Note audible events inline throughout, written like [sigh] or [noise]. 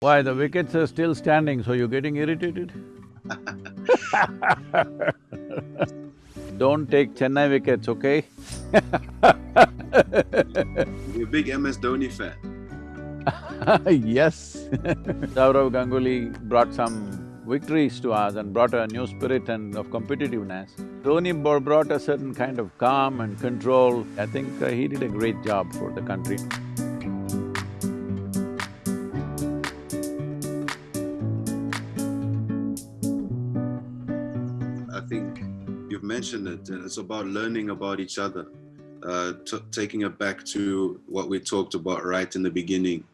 Why, the wickets are still standing, so you're getting irritated? [laughs] Don't take Chennai wickets, okay? [laughs] You're a big MS Dhoni fan. [laughs] yes. Sourav Ganguly brought some victories to us and brought a new spirit and of competitiveness. Dhoni brought a certain kind of calm and control. I think uh, he did a great job for the country. I think you've mentioned it, it's about learning about each other. Uh, taking it back to what we talked about right in the beginning,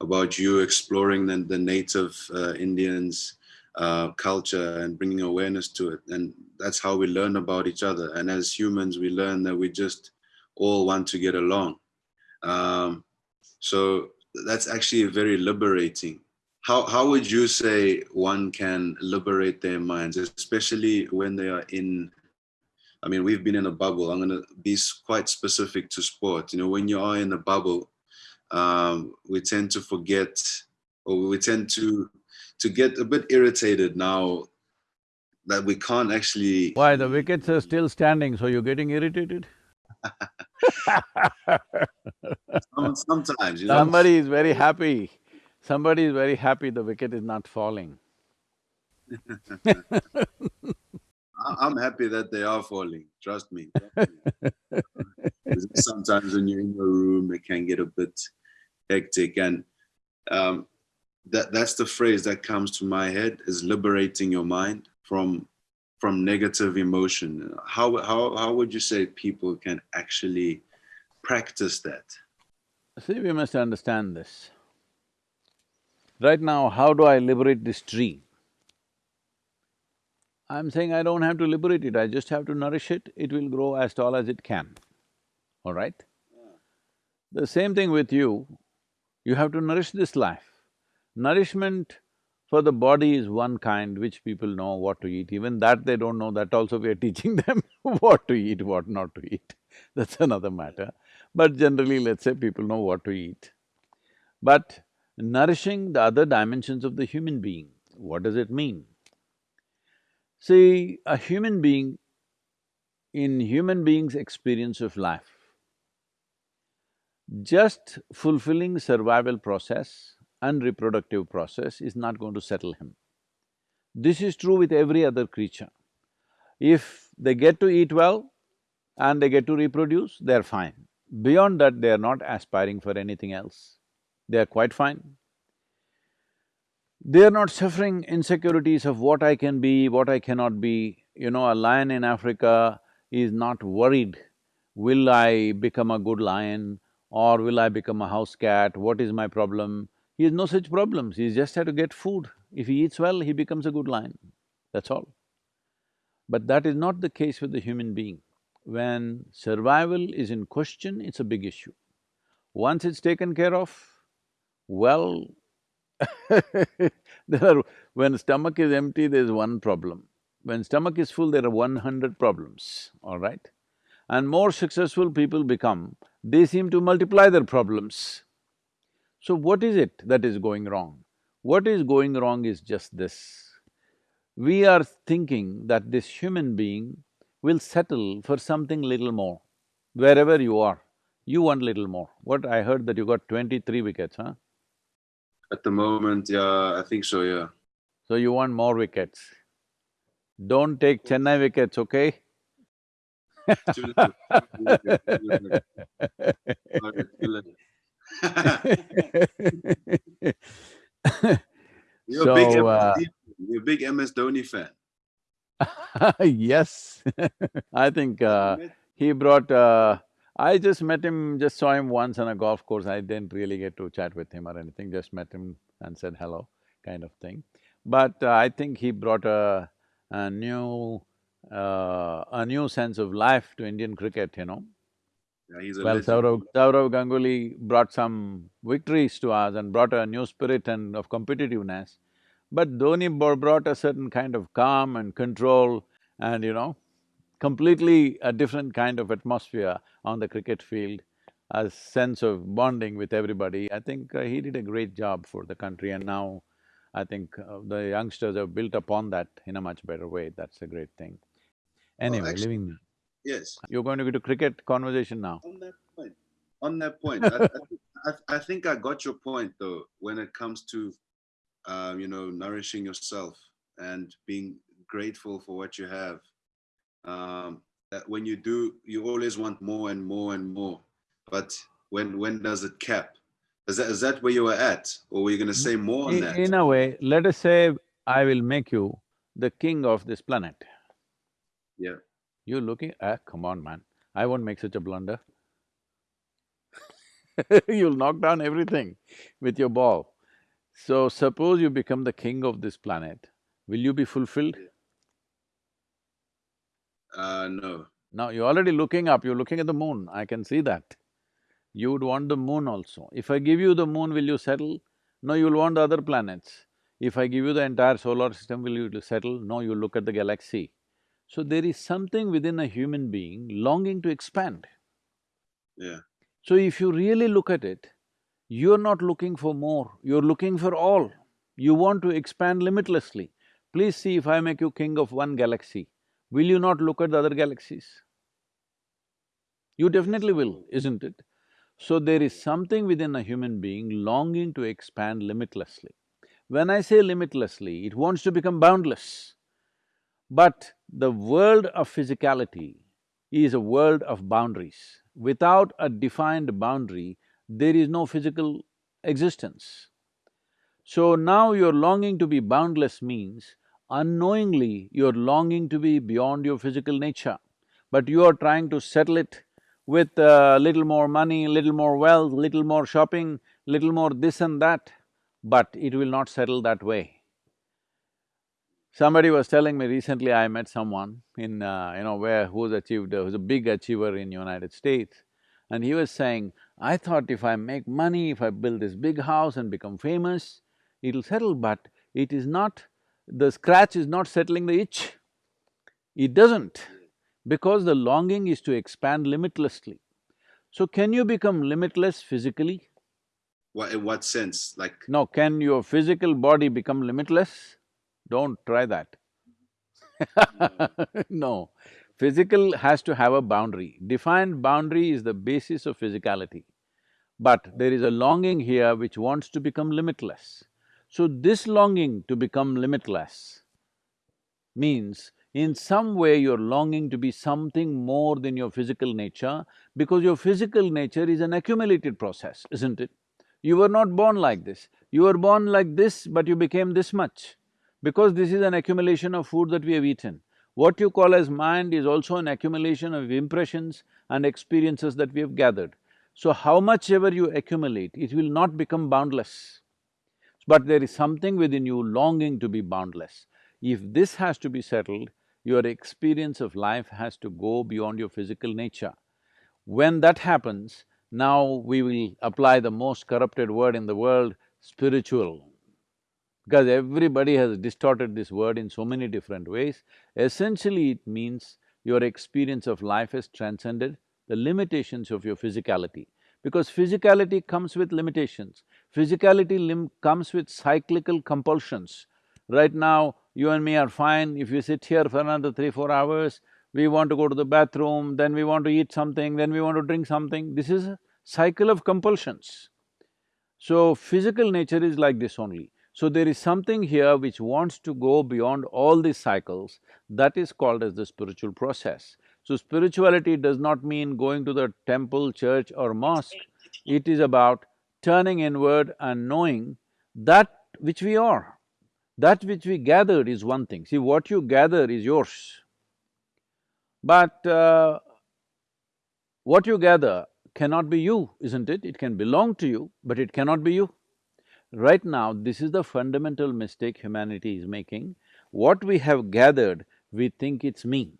about you exploring the, the native uh, Indians, uh, culture and bringing awareness to it. And that's how we learn about each other. And as humans, we learn that we just all want to get along. Um, so that's actually very liberating. How, how would you say one can liberate their minds, especially when they are in, I mean, we've been in a bubble. I'm gonna be quite specific to sport. You know, when you are in a bubble, um, we tend to forget or we tend to to get a bit irritated now that we can't actually… Why, the wickets are still standing, so you're getting irritated? [laughs] Sometimes, you know. Somebody is very happy, somebody is very happy the wicket is not falling. [laughs] I'm happy that they are falling, trust me. Sometimes when you're in your room, it can get a bit hectic and um, that that's the phrase that comes to my head is liberating your mind from from negative emotion how how how would you say people can actually practice that see we must understand this right now how do i liberate this tree? I'm saying i don't have to liberate it. I just have to nourish it. It will grow as tall as it can. All right? The same thing with you. You have to nourish this life. Nourishment for the body is one kind which people know what to eat, even that they don't know, that also we are [laughs] teaching them what to eat, what not to eat, that's another matter. But generally, let's say people know what to eat. But nourishing the other dimensions of the human being, what does it mean? See, a human being, in human being's experience of life, just fulfilling survival process and reproductive process is not going to settle him. This is true with every other creature. If they get to eat well and they get to reproduce, they're fine. Beyond that, they are not aspiring for anything else. They are quite fine. They are not suffering insecurities of what I can be, what I cannot be. You know, a lion in Africa is not worried, will I become a good lion or will I become a house cat, what is my problem? He has no such problems, he just had to get food. If he eats well, he becomes a good lion, that's all. But that is not the case with the human being. When survival is in question, it's a big issue. Once it's taken care of, well, [laughs] there are… when stomach is empty, there's one problem. When stomach is full, there are one hundred problems, all right? And more successful people become, they seem to multiply their problems. So what is it that is going wrong? What is going wrong is just this. We are thinking that this human being will settle for something little more. Wherever you are, you want little more. What I heard that you got twenty-three wickets, huh? At the moment, yeah, I think so, yeah. So you want more wickets. Don't take Chennai wickets, okay? you're, so, a big uh, you're a big MS Dhoni fan. [laughs] yes [laughs] I think uh, he brought… Uh, I just met him, just saw him once on a golf course, I didn't really get to chat with him or anything, just met him and said hello, kind of thing. But uh, I think he brought a, a new… Uh, a new sense of life to Indian cricket, you know. Yeah, he's a Well, legend. Sourav, Sourav Ganguly brought some victories to us and brought a new spirit and of competitiveness. But Dhoni brought a certain kind of calm and control and, you know, completely a different kind of atmosphere on the cricket field. a sense of bonding with everybody. I think uh, he did a great job for the country and now I think uh, the youngsters have built upon that in a much better way, that's a great thing. Anyway, actually- leaving… Yes. You're going to go to cricket conversation now. On that point, on that point, I, I, [laughs] I, I think I got your point though, when it comes to, um, you know, nourishing yourself and being grateful for what you have. Um, that when you do, you always want more and more and more. But when when does it cap? Is that is that where you were at, or were you going to say more on In, that? in a way, let us say I will make you the king of this planet. Yeah. You're looking… ah, come on man, I won't make such a blunder. [laughs] You'll knock down everything with your ball. So suppose you become the king of this planet, will you be fulfilled? Uh, no. Now, you're already looking up, you're looking at the moon, I can see that. You would want the moon also. If I give you the moon, will you settle? No, you'll want the other planets. If I give you the entire solar system, will you settle? No, you look at the galaxy. So there is something within a human being longing to expand. Yeah. So if you really look at it, you're not looking for more, you're looking for all. You want to expand limitlessly. Please see if I make you king of one galaxy, will you not look at the other galaxies? You definitely will, isn't it? So there is something within a human being longing to expand limitlessly. When I say limitlessly, it wants to become boundless. But the world of physicality is a world of boundaries. Without a defined boundary, there is no physical existence. So now your longing to be boundless means unknowingly you're longing to be beyond your physical nature, but you are trying to settle it with a little more money, little more wealth, little more shopping, little more this and that, but it will not settle that way. Somebody was telling me recently, I met someone in, uh, you know, where… who's achieved… who's a big achiever in United States, and he was saying, I thought if I make money, if I build this big house and become famous, it'll settle, but it is not… the scratch is not settling the itch. It doesn't, because the longing is to expand limitlessly. So can you become limitless physically? What in what sense? Like No, can your physical body become limitless? Don't try that. no, [laughs] physical has to have a boundary. Defined boundary is the basis of physicality. But there is a longing here which wants to become limitless. So this longing to become limitless means in some way you're longing to be something more than your physical nature because your physical nature is an accumulated process, isn't it? You were not born like this. You were born like this, but you became this much. Because this is an accumulation of food that we have eaten. What you call as mind is also an accumulation of impressions and experiences that we have gathered. So how much ever you accumulate, it will not become boundless. But there is something within you longing to be boundless. If this has to be settled, your experience of life has to go beyond your physical nature. When that happens, now we will apply the most corrupted word in the world, spiritual. Because everybody has distorted this word in so many different ways. Essentially, it means your experience of life has transcended the limitations of your physicality. Because physicality comes with limitations. Physicality lim comes with cyclical compulsions. Right now, you and me are fine, if you sit here for another three, four hours, we want to go to the bathroom, then we want to eat something, then we want to drink something. This is a cycle of compulsions. So, physical nature is like this only. So there is something here which wants to go beyond all these cycles, that is called as the spiritual process. So spirituality does not mean going to the temple, church or mosque, it is about turning inward and knowing that which we are. That which we gathered is one thing, see what you gather is yours. But uh, what you gather cannot be you, isn't it? It can belong to you, but it cannot be you. Right now, this is the fundamental mistake humanity is making. What we have gathered, we think it's me.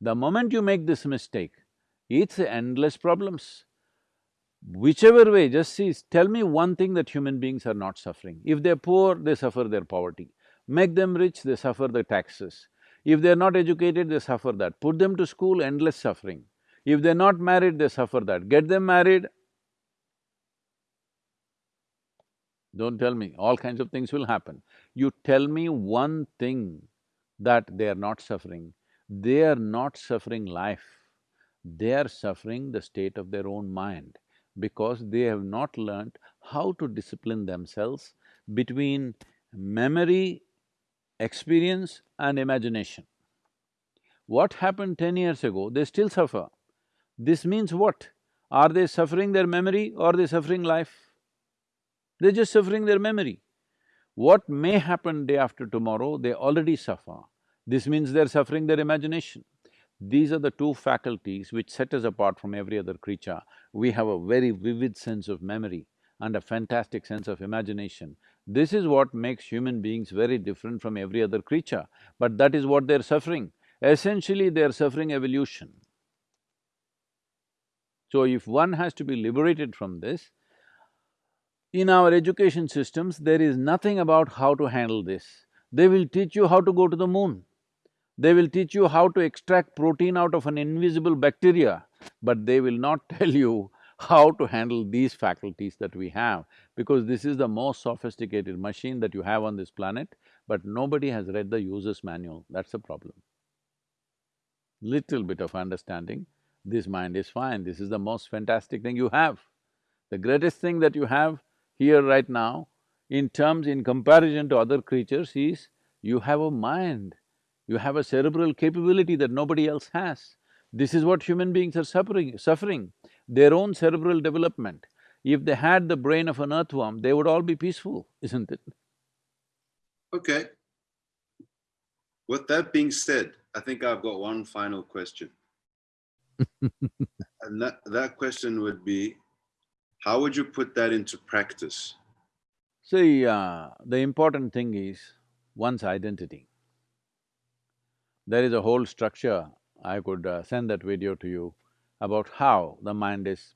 The moment you make this mistake, it's endless problems. Whichever way, just see, tell me one thing that human beings are not suffering. If they're poor, they suffer their poverty. Make them rich, they suffer the taxes. If they're not educated, they suffer that. Put them to school, endless suffering. If they're not married, they suffer that. Get them married, don't tell me, all kinds of things will happen. You tell me one thing that they are not suffering, they are not suffering life, they are suffering the state of their own mind because they have not learnt how to discipline themselves between memory, experience and imagination. What happened ten years ago, they still suffer. This means what? Are they suffering their memory or are they suffering life? They're just suffering their memory. What may happen day after tomorrow, they already suffer. This means they're suffering their imagination. These are the two faculties which set us apart from every other creature. We have a very vivid sense of memory and a fantastic sense of imagination. This is what makes human beings very different from every other creature, but that is what they're suffering. Essentially, they're suffering evolution. So if one has to be liberated from this, in our education systems, there is nothing about how to handle this. They will teach you how to go to the moon. They will teach you how to extract protein out of an invisible bacteria, but they will not [laughs] tell you how to handle these faculties that we have, because this is the most sophisticated machine that you have on this planet, but nobody has read the user's manual, that's the problem. Little bit of understanding, this mind is fine, this is the most fantastic thing you have. The greatest thing that you have here right now, in terms, in comparison to other creatures is, you have a mind, you have a cerebral capability that nobody else has. This is what human beings are suffering, suffering, their own cerebral development. If they had the brain of an earthworm, they would all be peaceful, isn't it? Okay. With that being said, I think I've got one final question. [laughs] and that, that question would be, how would you put that into practice? See, uh, the important thing is one's identity. There is a whole structure, I could uh, send that video to you, about how the mind is,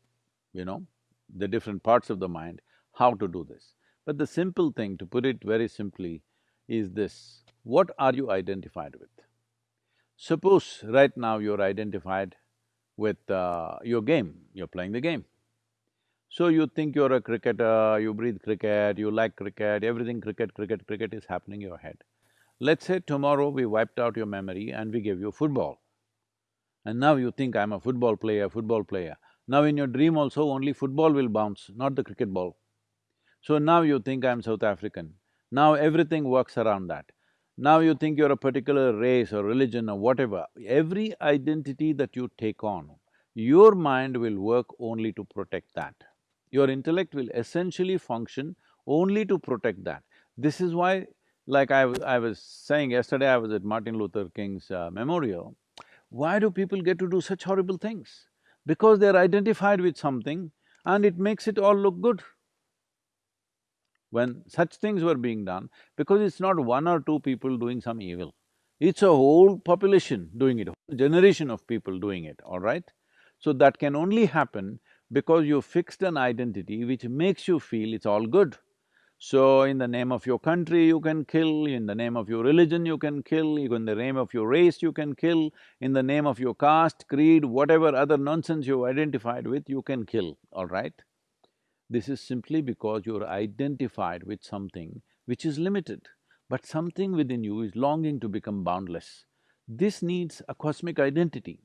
you know, the different parts of the mind, how to do this. But the simple thing, to put it very simply, is this, what are you identified with? Suppose right now you're identified with uh, your game, you're playing the game. So you think you're a cricketer, you breathe cricket, you like cricket, everything cricket, cricket, cricket is happening in your head. Let's say tomorrow we wiped out your memory and we gave you football. And now you think, I'm a football player, football player. Now in your dream also only football will bounce, not the cricket ball. So now you think I'm South African. Now everything works around that. Now you think you're a particular race or religion or whatever. Every identity that you take on, your mind will work only to protect that. Your intellect will essentially function only to protect that. This is why like I, I was saying yesterday, I was at Martin Luther King's uh, memorial. Why do people get to do such horrible things? Because they're identified with something and it makes it all look good. When such things were being done, because it's not one or two people doing some evil, it's a whole population doing it, a generation of people doing it, all right? So that can only happen because you fixed an identity which makes you feel it's all good. So in the name of your country you can kill, in the name of your religion you can kill, in the name of your race you can kill, in the name of your caste, creed, whatever other nonsense you've identified with, you can kill, all right? This is simply because you're identified with something which is limited, but something within you is longing to become boundless. This needs a cosmic identity.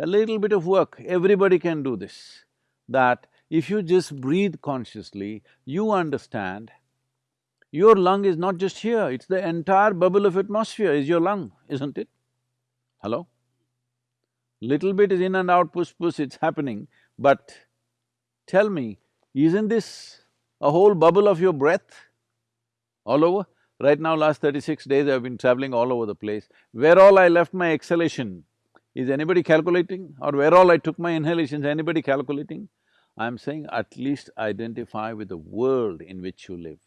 A little bit of work, everybody can do this, that if you just breathe consciously, you understand your lung is not just here, it's the entire bubble of atmosphere is your lung, isn't it? Hello? Little bit is in and out, push push, it's happening, but tell me, isn't this a whole bubble of your breath all over? Right now, last thirty-six days I've been traveling all over the place. Where all I left my exhalation, is anybody calculating? Or where all I took my inhalations, anybody calculating? I'm saying at least identify with the world in which you live,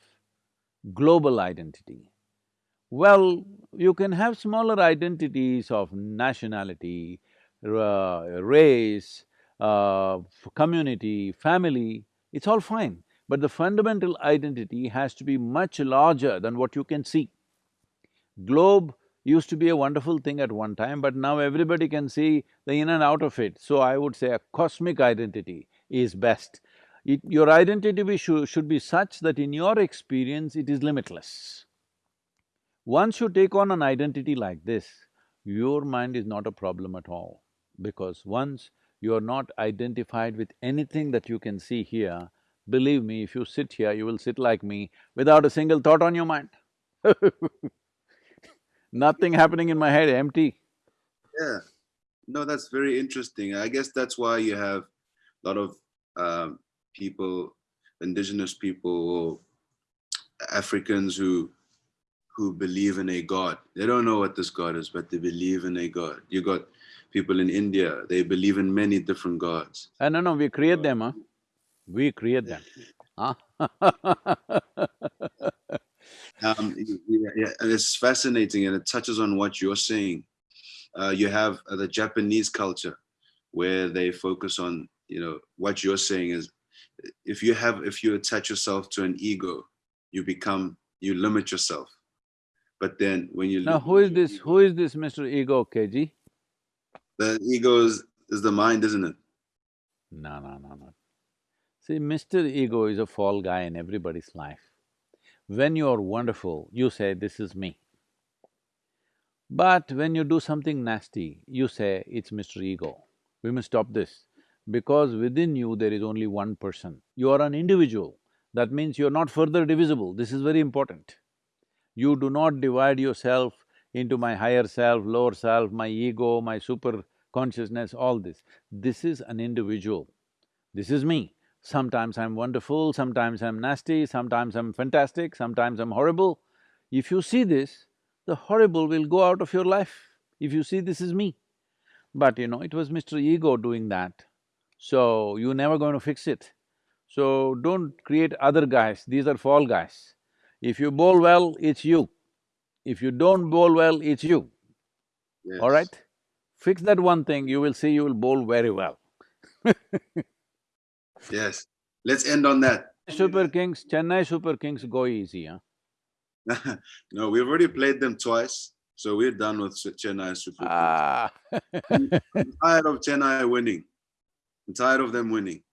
global identity. Well, you can have smaller identities of nationality, race, uh, community, family, it's all fine. But the fundamental identity has to be much larger than what you can see. Globe used to be a wonderful thing at one time, but now everybody can see the in and out of it. So I would say a cosmic identity is best. It, your identity should, should be such that in your experience it is limitless. Once you take on an identity like this, your mind is not a problem at all because once you're not identified with anything that you can see here, believe me, if you sit here, you will sit like me without a single thought on your mind [laughs] Nothing happening in my head, empty. Yeah, no, that's very interesting. I guess that's why you have a lot of um, people, indigenous people, or Africans who who believe in a god. They don't know what this god is, but they believe in a god. You got people in India, they believe in many different gods. Uh, no, no, we create them, huh? We create them. Huh? [laughs] um, yeah, yeah, and it's fascinating and it touches on what you're saying. Uh, you have uh, the Japanese culture where they focus on, you know, what you're saying is if you have, if you attach yourself to an ego, you become, you limit yourself. But then when you… Now who is this, ego, who is this Mr. Ego, KG? The ego is, is the mind, isn't it? No, no, no, no. See, Mr. Ego is a fall guy in everybody's life. When you're wonderful, you say, this is me. But when you do something nasty, you say, it's Mr. Ego. We must stop this, because within you there is only one person. You are an individual, that means you're not further divisible, this is very important. You do not divide yourself into my higher self, lower self, my ego, my super consciousness, all this. This is an individual. This is me. Sometimes I'm wonderful, sometimes I'm nasty, sometimes I'm fantastic, sometimes I'm horrible. If you see this, the horrible will go out of your life, if you see this is me. But you know, it was Mr. Ego doing that, so you're never going to fix it. So don't create other guys, these are fall guys. If you bowl well, it's you. If you don't bowl well, it's you. Yes. All right? Fix that one thing, you will see you will bowl very well Yes, let's end on that. Super Kings, Chennai Super Kings go easy, huh? [laughs] no, we've already played them twice, so we're done with Chennai Super Kings. Ah. I'm tired of Chennai winning. I'm tired of them winning.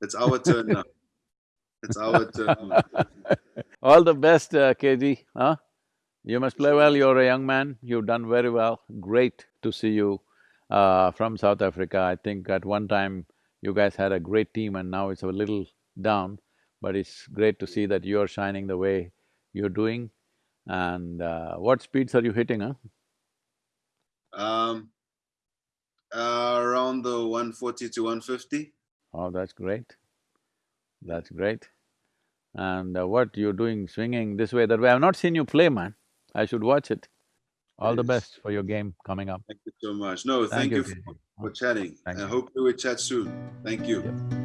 It's our turn now. It's our [laughs] turn. All the best, uh, KG, huh? You must play well, you're a young man, you've done very well. Great to see you uh, from South Africa. I think at one time you guys had a great team and now it's a little down, but it's great to see that you're shining the way you're doing. And uh, what speeds are you hitting, huh? Um, uh, around the 140 to 150. Oh, that's great. That's great. And uh, what you're doing, swinging this way, that way, I've not seen you play, man. I should watch it. All yes. the best for your game coming up. Thank you so much. No, thank, thank you, you for, for, chatting. Thank I you. hope we chat soon. Thank you. Yep.